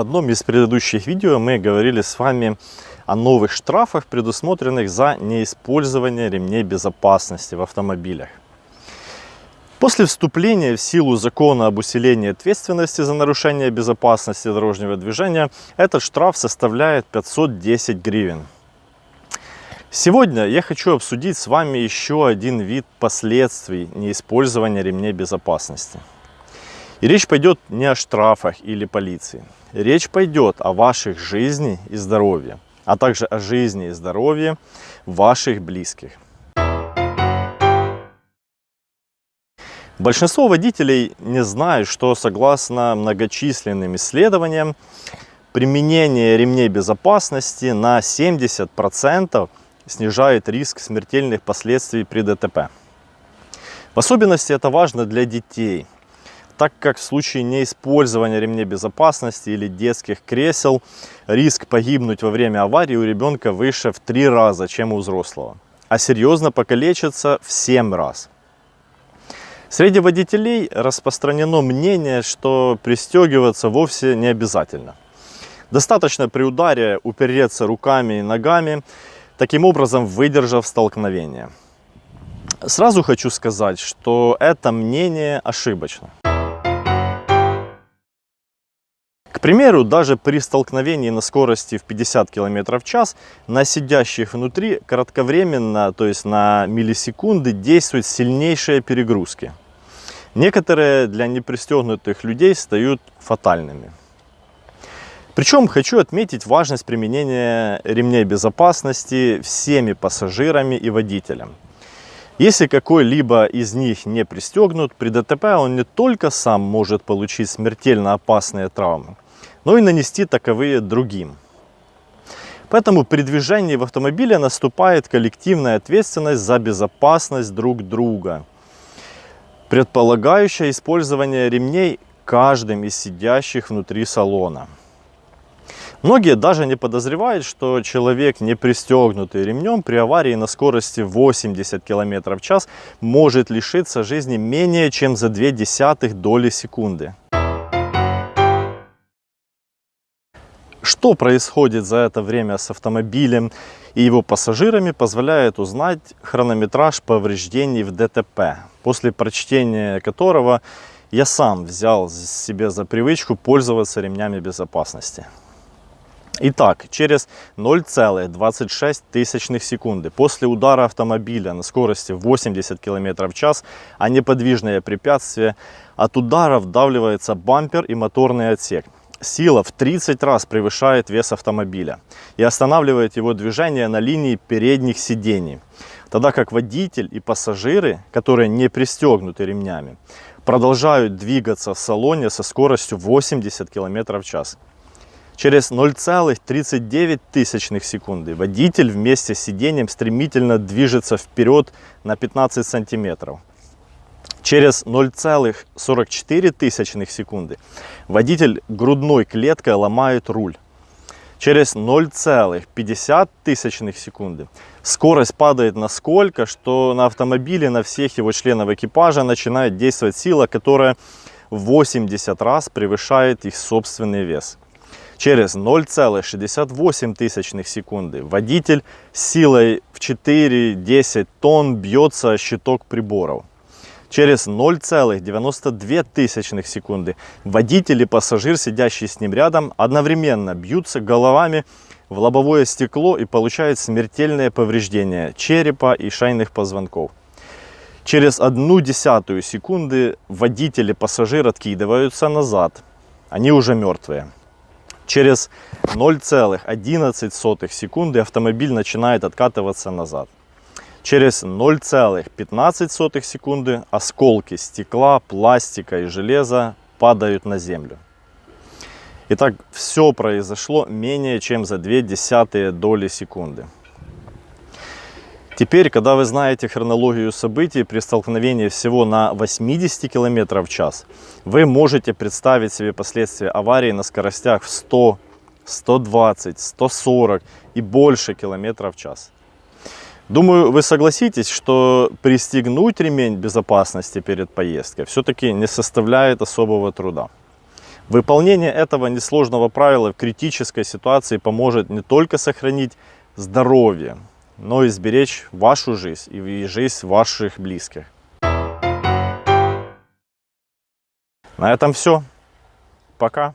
В одном из предыдущих видео мы говорили с вами о новых штрафах, предусмотренных за неиспользование ремней безопасности в автомобилях. После вступления в силу закона об усилении ответственности за нарушение безопасности дорожного движения, этот штраф составляет 510 гривен. Сегодня я хочу обсудить с вами еще один вид последствий неиспользования ремней безопасности. И речь пойдет не о штрафах или полиции. Речь пойдет о ваших жизни и здоровье, а также о жизни и здоровье ваших близких. Большинство водителей не знают, что согласно многочисленным исследованиям, применение ремней безопасности на 70% снижает риск смертельных последствий при ДТП. В особенности это важно для детей, так как в случае неиспользования ремней безопасности или детских кресел риск погибнуть во время аварии у ребенка выше в три раза, чем у взрослого, а серьезно покалечиться в 7 раз. Среди водителей распространено мнение, что пристегиваться вовсе не обязательно. Достаточно при ударе упереться руками и ногами, таким образом выдержав столкновение. Сразу хочу сказать, что это мнение ошибочно. Примеру, даже при столкновении на скорости в 50 км в час на сидящих внутри кратковременно, то есть на миллисекунды, действуют сильнейшие перегрузки. Некоторые для непристегнутых людей стают фатальными. Причем хочу отметить важность применения ремней безопасности всеми пассажирами и водителям. Если какой-либо из них не пристегнут, при ДТП он не только сам может получить смертельно опасные травмы, но и нанести таковые другим. Поэтому при движении в автомобиле наступает коллективная ответственность за безопасность друг друга, предполагающая использование ремней каждым из сидящих внутри салона. Многие даже не подозревают, что человек, не пристегнутый ремнем, при аварии на скорости 80 км в час может лишиться жизни менее чем за 0,2 доли секунды. Что происходит за это время с автомобилем и его пассажирами, позволяет узнать хронометраж повреждений в ДТП, после прочтения которого я сам взял себе за привычку пользоваться ремнями безопасности. Итак, через 0,26 секунды после удара автомобиля на скорости 80 км в час, а неподвижное препятствие, от удара вдавливается бампер и моторный отсек – сила в 30 раз превышает вес автомобиля и останавливает его движение на линии передних сидений, тогда как водитель и пассажиры, которые не пристегнуты ремнями, продолжают двигаться в салоне со скоростью 80 км в час. Через 0,39 секунды водитель вместе с сиденьем стремительно движется вперед на 15 сантиметров Через 0,44 секунды водитель грудной клеткой ломает руль. Через 0,50 секунды скорость падает насколько, что на автомобиле, на всех его членов экипажа начинает действовать сила, которая в 80 раз превышает их собственный вес. Через 0,68 секунды водитель силой в 4-10 тонн бьется о щиток приборов. Через 0,92 секунды водитель и пассажир, сидящий с ним рядом, одновременно бьются головами в лобовое стекло и получают смертельное повреждение черепа и шейных позвонков. Через одну десятую секунды водитель и пассажир откидываются назад. Они уже мертвые. Через 0,11 секунды автомобиль начинает откатываться назад. Через 0,15 секунды осколки стекла, пластика и железа падают на землю. Итак, все произошло менее чем за 2 десятые доли секунды. Теперь, когда вы знаете хронологию событий при столкновении всего на 80 км в час, вы можете представить себе последствия аварии на скоростях в 100, 120, 140 и больше километров в час. Думаю, вы согласитесь, что пристегнуть ремень безопасности перед поездкой все-таки не составляет особого труда. Выполнение этого несложного правила в критической ситуации поможет не только сохранить здоровье, но и сберечь вашу жизнь и жизнь ваших близких. На этом все. Пока.